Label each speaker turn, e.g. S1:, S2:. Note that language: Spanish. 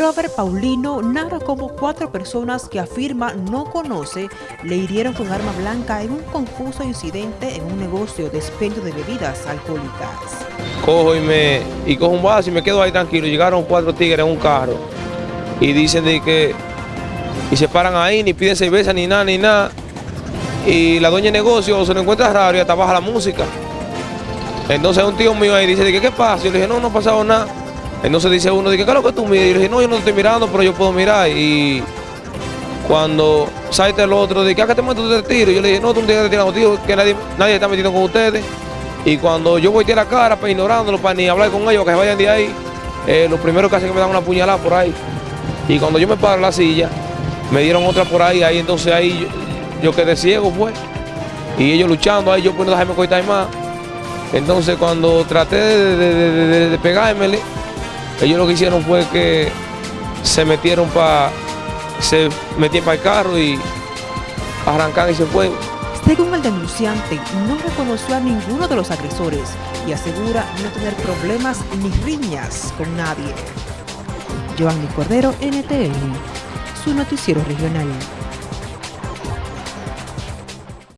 S1: Robert Paulino narra cómo cuatro personas que afirma no conoce le hirieron con arma blanca en un confuso incidente en un negocio de expendio de bebidas alcohólicas.
S2: Cojo y me y cojo un vaso y me quedo ahí tranquilo. Llegaron cuatro tigres en un carro y dicen de que y se paran ahí, ni piden cerveza, ni nada, ni nada. Y la dueña de negocio se lo encuentra raro y hasta baja la música. Entonces un tío mío ahí dice, ¿qué pasa? Yo le dije, no, no ha pasado nada. Entonces dice uno, ¿qué es lo que tú miras? Y yo dije, no, yo no estoy mirando, pero yo puedo mirar. Y cuando salte el otro, dice, ¿qué te meto de tiro? Yo le dije, no, tú no tienes que tirar tío, que nadie, nadie está metiendo con ustedes. Y cuando yo a la cara, pues ignorándolo, para ni hablar con ellos, que se vayan de ahí, eh, lo primero que hacen que me dan una puñalada por ahí. Y cuando yo me paro en la silla, me dieron otra por ahí, ahí entonces ahí yo, quedé ciego, pues. Y ellos luchando, ahí yo no dejarme cortar más. Entonces cuando traté de, de, de pegármele, ellos lo que hicieron fue que se metieron para se metían para el carro y arrancaron y se fue.
S1: Según el denunciante, no reconoció a ninguno de los agresores y asegura no tener problemas ni riñas con nadie. Giovanni Cordero, NTN, su noticiero regional.